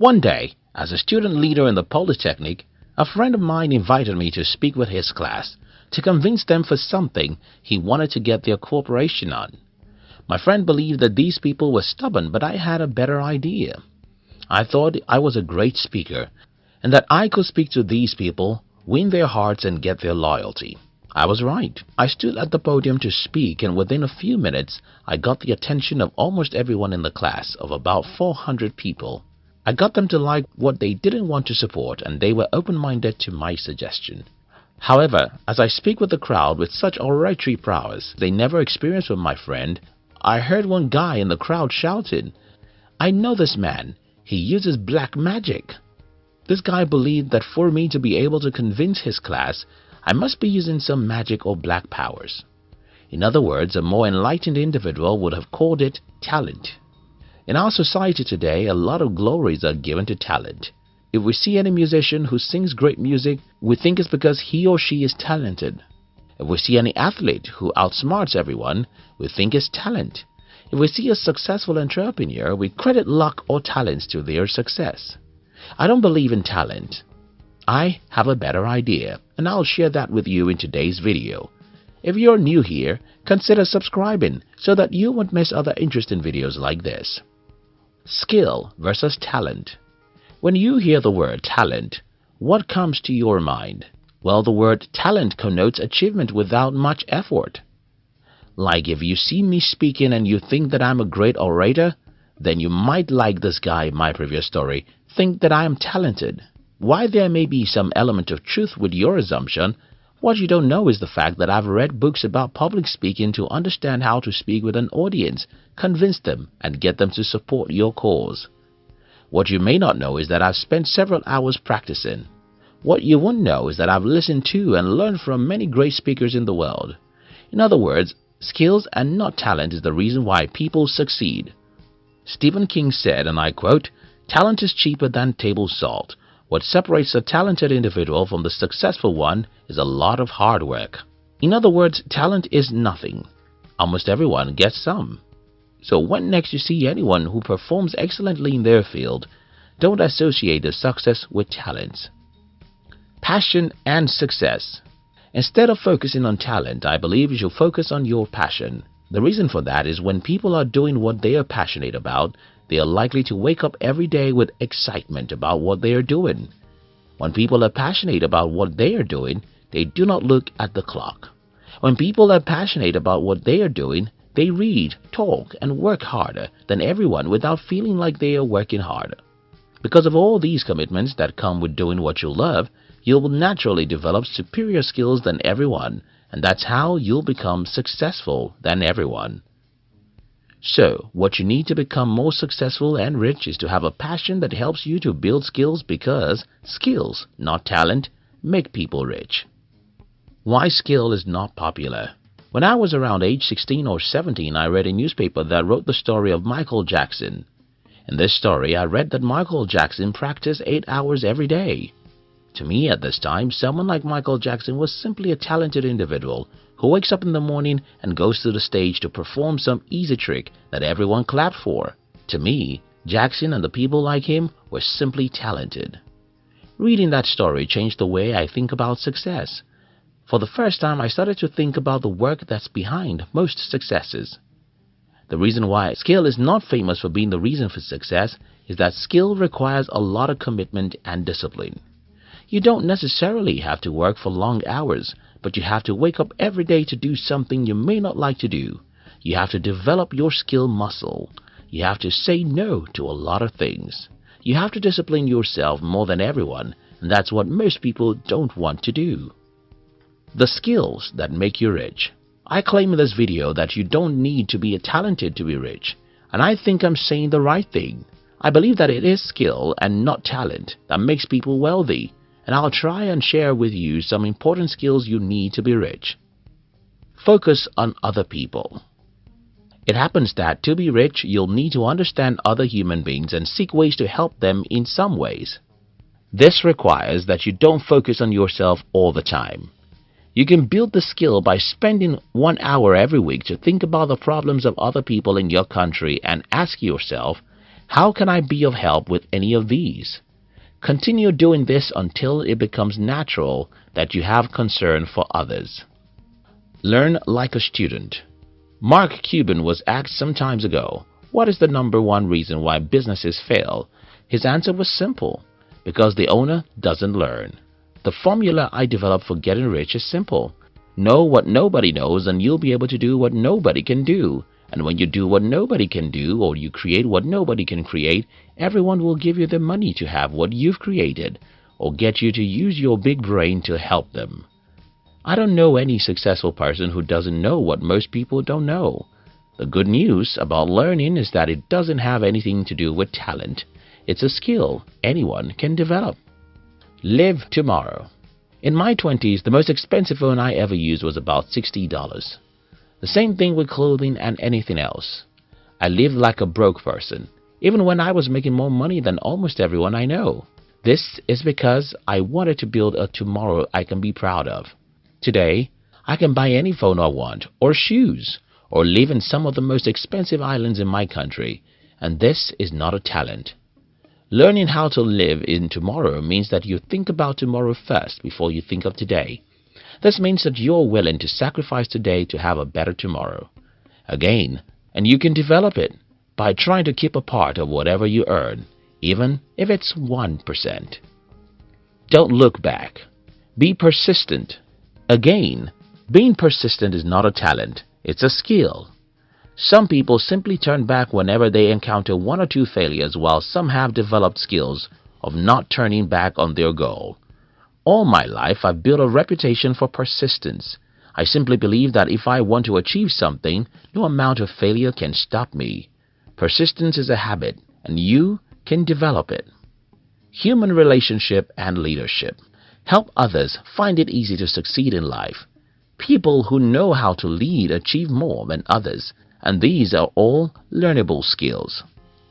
One day, as a student leader in the Polytechnic, a friend of mine invited me to speak with his class to convince them for something he wanted to get their cooperation on. My friend believed that these people were stubborn, but I had a better idea. I thought I was a great speaker and that I could speak to these people, win their hearts and get their loyalty. I was right. I stood at the podium to speak and within a few minutes I got the attention of almost everyone in the class of about 400 people. I got them to like what they didn't want to support and they were open-minded to my suggestion. However, as I speak with the crowd with such oratory prowess they never experienced with my friend, I heard one guy in the crowd shouting, I know this man. He uses black magic. This guy believed that for me to be able to convince his class I must be using some magic or black powers. In other words, a more enlightened individual would have called it talent. In our society today, a lot of glories are given to talent. If we see any musician who sings great music, we think it's because he or she is talented. If we see any athlete who outsmarts everyone, we think it's talent. If we see a successful entrepreneur, we credit luck or talents to their success. I don't believe in talent. I have a better idea and I'll share that with you in today's video. If you're new here, consider subscribing so that you won't miss other interesting videos like this. Skill versus talent When you hear the word talent, what comes to your mind? Well, the word talent connotes achievement without much effort. Like if you see me speaking and you think that I'm a great orator, then you might like this guy my previous story, think that I am talented. Why there may be some element of truth with your assumption, what you don't know is the fact that I've read books about public speaking to understand how to speak with an audience, convince them, and get them to support your cause. What you may not know is that I've spent several hours practicing. What you won't know is that I've listened to and learned from many great speakers in the world. In other words, skills and not talent is the reason why people succeed. Stephen King said, and I quote, Talent is cheaper than table salt. What separates a talented individual from the successful one is a lot of hard work. In other words, talent is nothing. Almost everyone gets some. So when next you see anyone who performs excellently in their field, don't associate the success with talents. Passion and success Instead of focusing on talent, I believe you should focus on your passion. The reason for that is when people are doing what they are passionate about, they are likely to wake up every day with excitement about what they are doing. When people are passionate about what they are doing, they do not look at the clock. When people are passionate about what they are doing, they read, talk, and work harder than everyone without feeling like they are working harder. Because of all these commitments that come with doing what you love, you will naturally develop superior skills than everyone, and that's how you'll become successful than everyone. So, what you need to become more successful and rich is to have a passion that helps you to build skills because skills, not talent, make people rich. Why skill is not popular When I was around age 16 or 17, I read a newspaper that wrote the story of Michael Jackson. In this story, I read that Michael Jackson practiced 8 hours every day. To me at this time, someone like Michael Jackson was simply a talented individual who wakes up in the morning and goes to the stage to perform some easy trick that everyone clapped for. To me, Jackson and the people like him were simply talented. Reading that story changed the way I think about success. For the first time, I started to think about the work that's behind most successes. The reason why skill is not famous for being the reason for success is that skill requires a lot of commitment and discipline. You don't necessarily have to work for long hours but you have to wake up every day to do something you may not like to do. You have to develop your skill muscle. You have to say no to a lot of things. You have to discipline yourself more than everyone, and that's what most people don't want to do. The skills that make you rich. I claim in this video that you don't need to be talented to be rich, and I think I'm saying the right thing. I believe that it is skill and not talent that makes people wealthy and I'll try and share with you some important skills you need to be rich. Focus on other people. It happens that to be rich, you'll need to understand other human beings and seek ways to help them in some ways. This requires that you don't focus on yourself all the time. You can build the skill by spending one hour every week to think about the problems of other people in your country and ask yourself, How can I be of help with any of these? Continue doing this until it becomes natural that you have concern for others. Learn like a student. Mark Cuban was asked some times ago, what is the number one reason why businesses fail? His answer was simple, because the owner doesn't learn. The formula I developed for getting rich is simple. Know what nobody knows and you'll be able to do what nobody can do. And when you do what nobody can do or you create what nobody can create, everyone will give you the money to have what you've created or get you to use your big brain to help them. I don't know any successful person who doesn't know what most people don't know. The good news about learning is that it doesn't have anything to do with talent. It's a skill anyone can develop. Live tomorrow. In my 20s, the most expensive phone I ever used was about $60. The same thing with clothing and anything else. I lived like a broke person, even when I was making more money than almost everyone I know. This is because I wanted to build a tomorrow I can be proud of. Today, I can buy any phone I want, or shoes, or live in some of the most expensive islands in my country, and this is not a talent. Learning how to live in tomorrow means that you think about tomorrow first before you think of today. This means that you're willing to sacrifice today to have a better tomorrow. Again, and you can develop it by trying to keep a part of whatever you earn, even if it's 1%. Don't look back. Be persistent. Again, being persistent is not a talent, it's a skill. Some people simply turn back whenever they encounter one or two failures while some have developed skills of not turning back on their goal. All my life I've built a reputation for persistence. I simply believe that if I want to achieve something, no amount of failure can stop me. Persistence is a habit, and you can develop it. Human relationship and leadership. Help others find it easy to succeed in life. People who know how to lead achieve more than others and these are all learnable skills.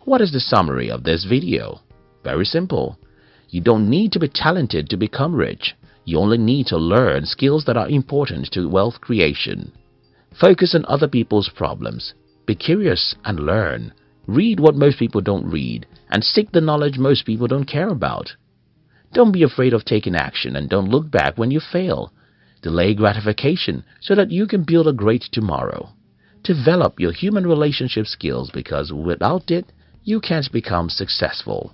What is the summary of this video? Very simple. You don't need to be talented to become rich. You only need to learn skills that are important to wealth creation. Focus on other people's problems. Be curious and learn. Read what most people don't read and seek the knowledge most people don't care about. Don't be afraid of taking action and don't look back when you fail. Delay gratification so that you can build a great tomorrow. Develop your human relationship skills because without it, you can't become successful.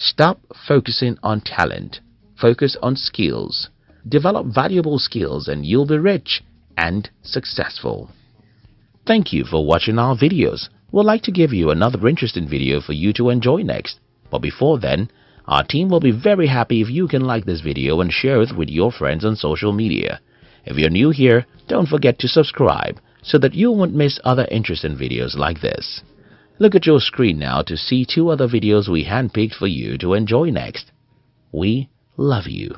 Stop focusing on talent. Focus on skills. Develop valuable skills and you'll be rich and successful. Thank you for watching our videos. We'd like to give you another interesting video for you to enjoy next. But before then, our team will be very happy if you can like this video and share it with your friends on social media. If you're new here, don't forget to subscribe so that you won't miss other interesting videos like this. Look at your screen now to see two other videos we handpicked for you to enjoy next. We love you.